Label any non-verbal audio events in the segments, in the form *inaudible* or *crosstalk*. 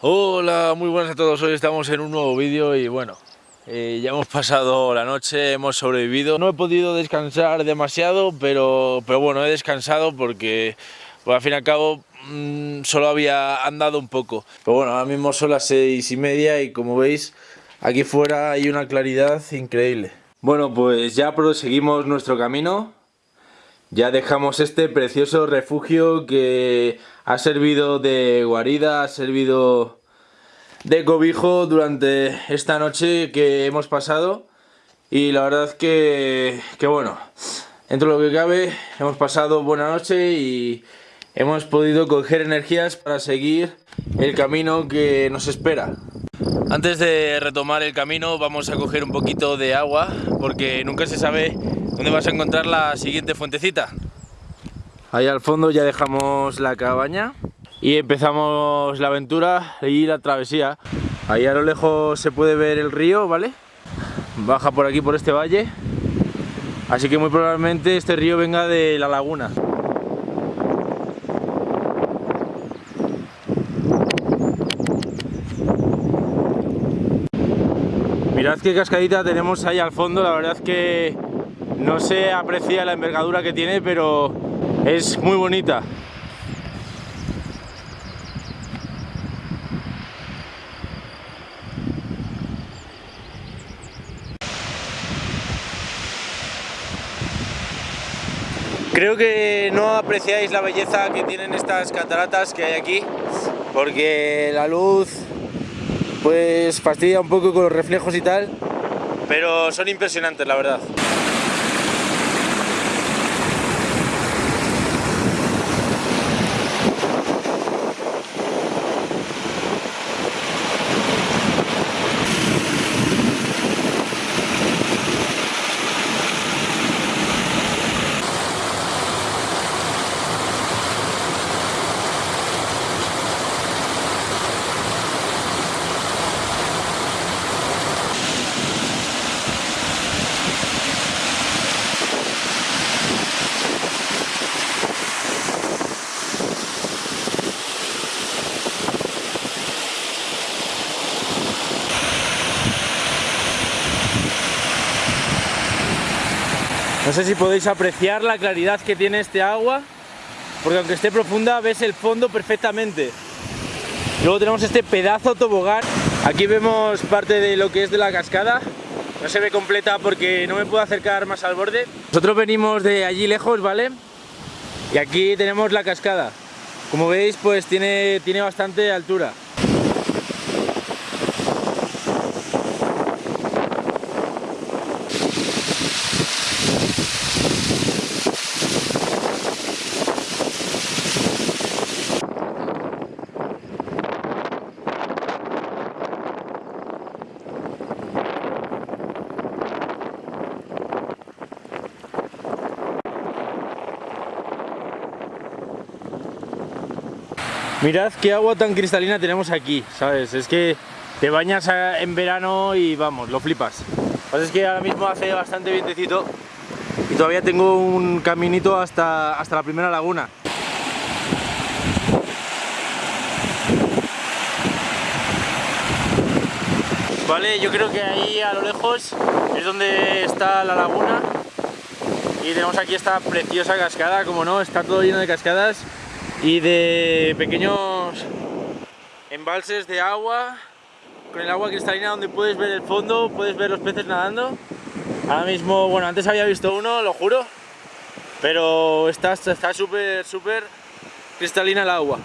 Hola, muy buenas a todos, hoy estamos en un nuevo vídeo y bueno, eh, ya hemos pasado la noche, hemos sobrevivido. No he podido descansar demasiado, pero, pero bueno, he descansado porque pues, al fin y al cabo mmm, solo había andado un poco. Pero bueno, ahora mismo son las seis y media y como veis, aquí fuera hay una claridad increíble. Bueno, pues ya proseguimos nuestro camino. Ya dejamos este precioso refugio que ha servido de guarida, ha servido de cobijo durante esta noche que hemos pasado y la verdad que, que bueno, dentro de lo que cabe hemos pasado buena noche y hemos podido coger energías para seguir el camino que nos espera. Antes de retomar el camino vamos a coger un poquito de agua porque nunca se sabe dónde vas a encontrar la siguiente fuentecita. Ahí al fondo ya dejamos la cabaña y empezamos la aventura y la travesía. Ahí a lo lejos se puede ver el río, ¿vale? Baja por aquí, por este valle. Así que muy probablemente este río venga de la laguna. Mirad qué cascadita tenemos ahí al fondo, la verdad que no se aprecia la envergadura que tiene, pero es muy bonita. Creo que no apreciáis la belleza que tienen estas cataratas que hay aquí, porque la luz pues fastidia un poco con los reflejos y tal, pero son impresionantes la verdad. No sé si podéis apreciar la claridad que tiene este agua, porque aunque esté profunda ves el fondo perfectamente. Luego tenemos este pedazo tobogán. Aquí vemos parte de lo que es de la cascada. No se ve completa porque no me puedo acercar más al borde. Nosotros venimos de allí lejos, ¿vale? Y aquí tenemos la cascada. Como veis, pues tiene, tiene bastante altura. Mirad qué agua tan cristalina tenemos aquí, ¿sabes? Es que te bañas en verano y vamos, lo flipas. Lo que pasa es que ahora mismo hace bastante vientecito y todavía tengo un caminito hasta, hasta la primera laguna. Vale, yo creo que ahí a lo lejos es donde está la laguna y tenemos aquí esta preciosa cascada, como no, está todo lleno de cascadas y de pequeños embalses de agua con el agua cristalina donde puedes ver el fondo, puedes ver los peces nadando. Ahora mismo, bueno, antes había visto uno, lo juro, pero está súper, súper cristalina el agua.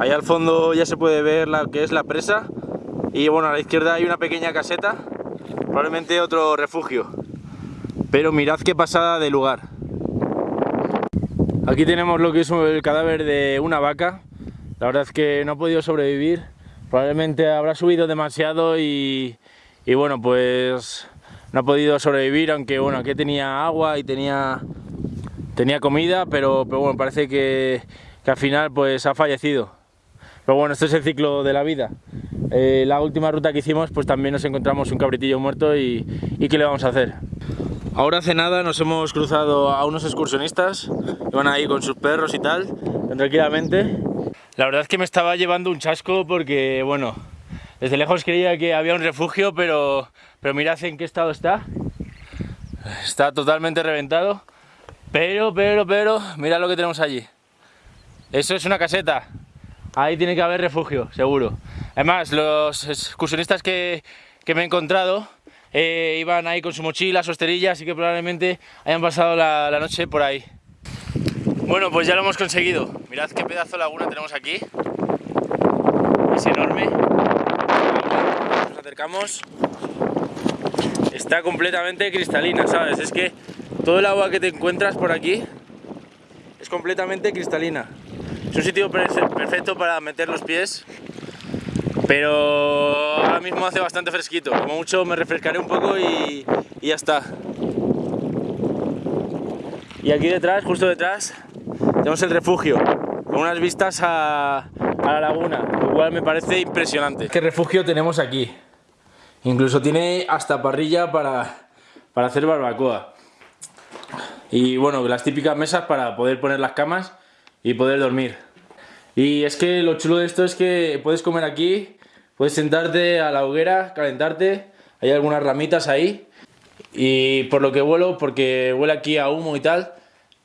Ahí al fondo ya se puede ver la que es la presa y bueno, a la izquierda hay una pequeña caseta, probablemente otro refugio. Pero mirad qué pasada de lugar. Aquí tenemos lo que es el cadáver de una vaca. La verdad es que no ha podido sobrevivir. Probablemente habrá subido demasiado y, bueno, pues no ha podido sobrevivir, aunque bueno, aquí tenía agua y tenía, tenía comida, pero, pero bueno, parece que, al final pues ha fallecido. Pero bueno, esto es el ciclo de la vida. Eh, la última ruta que hicimos pues también nos encontramos un cabritillo muerto y, y ¿qué le vamos a hacer? Ahora hace nada nos hemos cruzado a unos excursionistas que van ahí con sus perros y tal, tranquilamente. La verdad es que me estaba llevando un chasco porque, bueno, desde lejos creía que había un refugio, pero, pero mirad en qué estado está. Está totalmente reventado. Pero, pero, pero, mirad lo que tenemos allí. Eso es una caseta. Ahí tiene que haber refugio, seguro. Además, los excursionistas que, que me he encontrado eh, iban ahí con su mochila, su esterilla, así que probablemente hayan pasado la, la noche por ahí. Bueno, pues ya lo hemos conseguido. Mirad qué pedazo de laguna tenemos aquí. Es enorme. Nos acercamos. Está completamente cristalina, ¿sabes? Es que todo el agua que te encuentras por aquí es completamente cristalina. Es un sitio perfecto para meter los pies, pero ahora mismo hace bastante fresquito. Como mucho me refrescaré un poco y, ya está. Y aquí detrás, justo detrás, tenemos el refugio, con unas vistas a, la laguna, lo cual me parece impresionante. ¿Qué refugio tenemos aquí? Incluso tiene hasta parrilla para, para hacer barbacoa. Y bueno, las típicas mesas para poder poner las camas y poder dormir. Y es que lo chulo de esto es que puedes comer aquí, puedes sentarte a la hoguera, calentarte, hay algunas ramitas ahí. Y por lo que vuelo, porque huele aquí a humo y tal,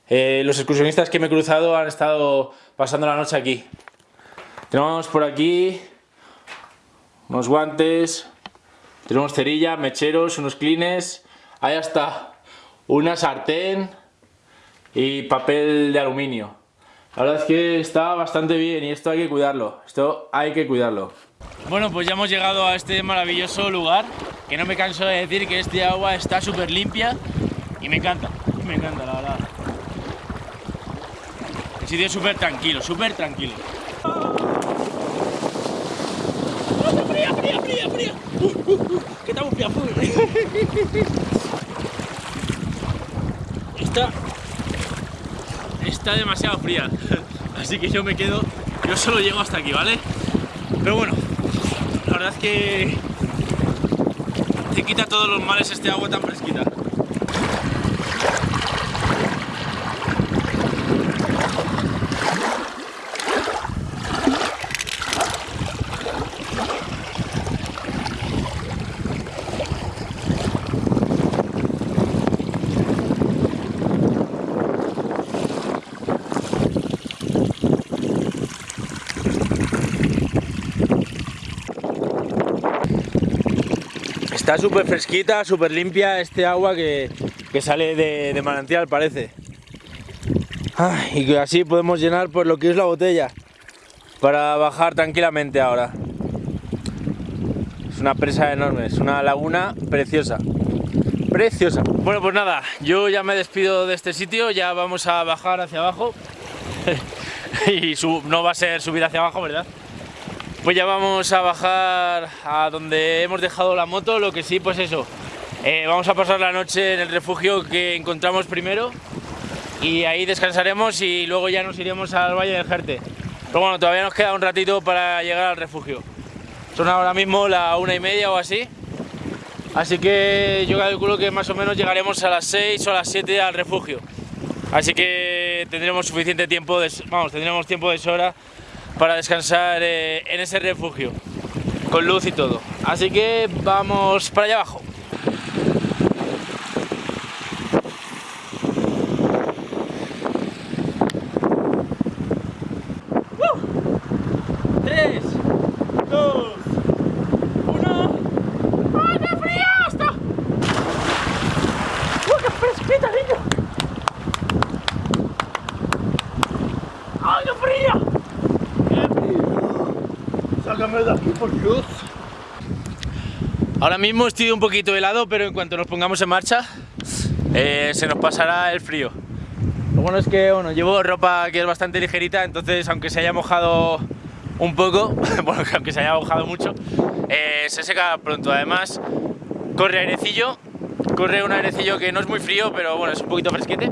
eh, los excursionistas que me he cruzado han estado pasando la noche aquí. Tenemos por aquí unos guantes, tenemos cerilla, mecheros, unos clines, ahí está una sartén y papel de aluminio. La verdad es que está bastante bien y esto hay que cuidarlo, esto hay que cuidarlo. Bueno, pues ya hemos llegado a este maravilloso lugar, que no me canso de decir que este agua está súper limpia y me encanta, me encanta la verdad. El sitio es súper tranquilo, súper tranquilo. ¡Fría, fría, fría, fría! Uh, uh, uh, ¡Que estamos fría, *laughs* Está... Está demasiado fría. *laughs* Así que yo me quedo... Yo solo llego hasta aquí, ¿vale? Pero bueno, la verdad es que... Te quita todos los males este agua tan fresquita. Está súper fresquita, súper limpia este agua que, sale de, manantial parece. y que así podemos llenar por lo que es la botella para bajar tranquilamente ahora. Es una presa enorme, es una laguna preciosa. Preciosa. Bueno, pues nada, yo ya me despido de este sitio, ya vamos a bajar hacia abajo. *laughs* y no va a ser subir hacia abajo, ¿verdad? Pues ya vamos a bajar a donde hemos dejado la moto, lo que sí, pues eso, eh, vamos a pasar la noche en el refugio que encontramos primero y ahí descansaremos y luego ya nos iremos al Valle del Jerte. Pero bueno, todavía nos queda un ratito para llegar al refugio. Son ahora mismo la una y media o así, así que yo calculo que más o menos llegaremos a las 6 o a las 7 al refugio. Así que tendremos suficiente tiempo, de, vamos, tendremos tiempo de sobra para descansar eh, en ese refugio, con luz y todo. Así que vamos para allá abajo. Ahora mismo estoy un poquito helado, pero en cuanto nos pongamos en marcha eh, se nos pasará el frío. Lo bueno es que bueno, llevo ropa que es bastante ligerita, entonces aunque se haya mojado un poco, *laughs* bueno, aunque se haya mojado mucho, eh, se seca pronto. Además, corre airecillo, corre un airecillo que no es muy frío, pero bueno, es un poquito fresquete.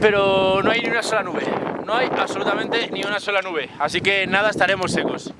Pero no hay ni una sola nube, no hay absolutamente ni una sola nube, así que nada, estaremos secos.